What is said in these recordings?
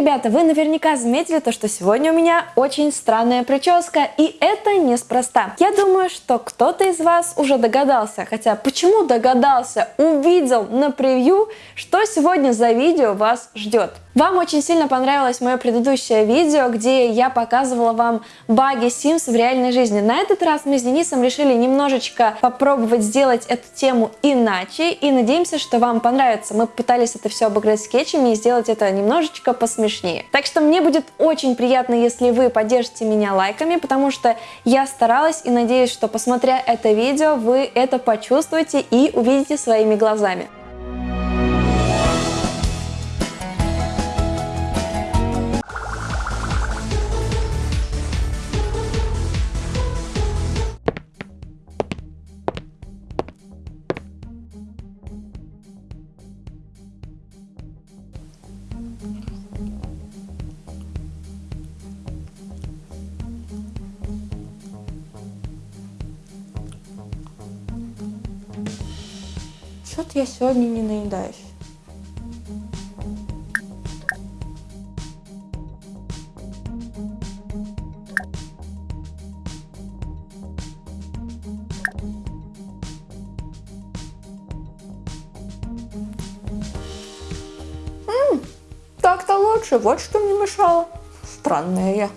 ребята, вы наверняка заметили то, что сегодня у меня очень странная прическа, и это неспроста. Я думаю, что кто-то из вас уже догадался, хотя почему догадался, увидел на превью, что сегодня за видео вас ждет. Вам очень сильно понравилось мое предыдущее видео, где я показывала вам баги Sims в реальной жизни. На этот раз мы с Денисом решили немножечко попробовать сделать эту тему иначе и надеемся, что вам понравится. Мы пытались это все обыграть скетчами и сделать это немножечко посмешнее. Так что мне будет очень приятно, если вы поддержите меня лайками, потому что я старалась и надеюсь, что посмотря это видео, вы это почувствуете и увидите своими глазами. Что-то я сегодня не наедаюсь. Так-то лучше, вот что мне мешало. Странная я.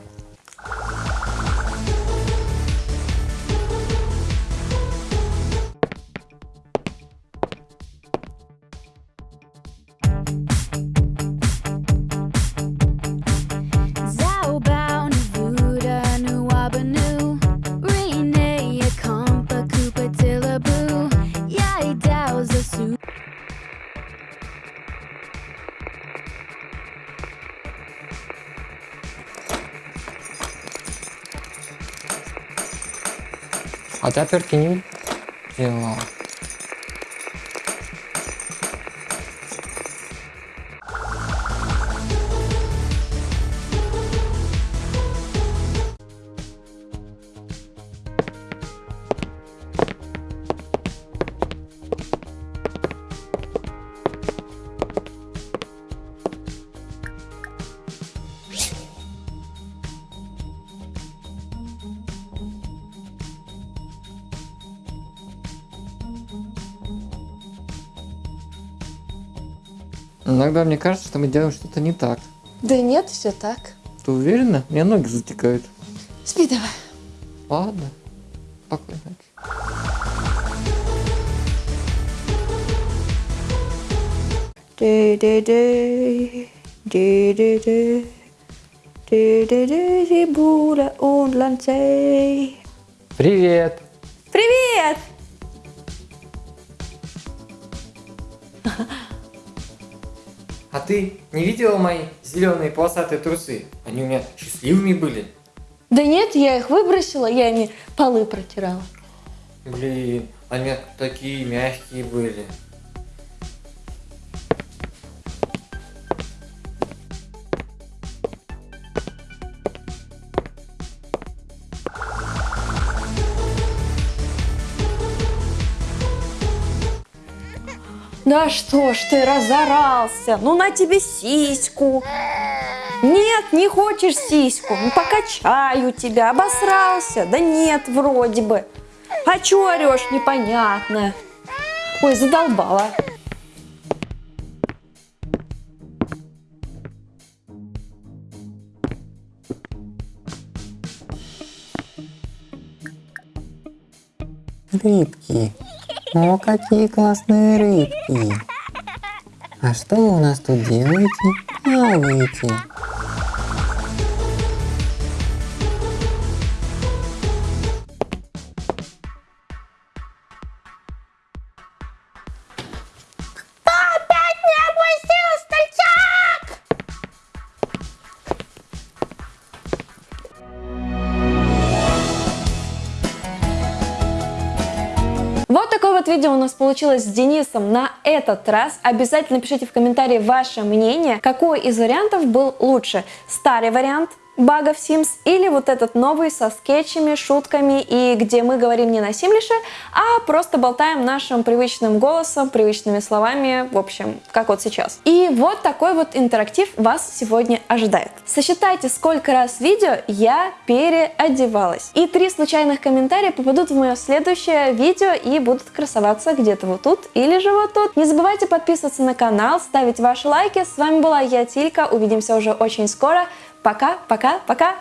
А ты отвертки не Иногда мне кажется, что мы делаем что-то не так. Да нет, все так. Ты уверена? У меня ноги затекают. Спи давай. Ладно. Спокойной ночи. Привет! Привет! А ты не видела мои зеленые полосатые трусы? Они у меня счастливыми были. Да нет, я их выбросила, я ими полы протирала. Блин, они такие мягкие были. Да что ж ты разорался? Ну на тебе сиську. Нет, не хочешь сиську? Ну покачаю тебя, обосрался. Да нет, вроде бы. А чё орешь, непонятно. Ой, задолбала. Рыбки. О, какие классные рыбки. А что вы у нас тут делаете? Плаваете. Вот такое вот видео у нас получилось с Денисом на этот раз. Обязательно пишите в комментарии ваше мнение, какой из вариантов был лучше. Старый вариант багов Sims, или вот этот новый со скетчами, шутками, и где мы говорим не на Симлише, а просто болтаем нашим привычным голосом, привычными словами, в общем, как вот сейчас. И вот такой вот интерактив вас сегодня ожидает. Сосчитайте, сколько раз видео я переодевалась. И три случайных комментария попадут в мое следующее видео и будут красоваться где-то вот тут или же вот тут. Не забывайте подписываться на канал, ставить ваши лайки. С вами была я, Тилька. Увидимся уже очень скоро. Пока, пока, пока!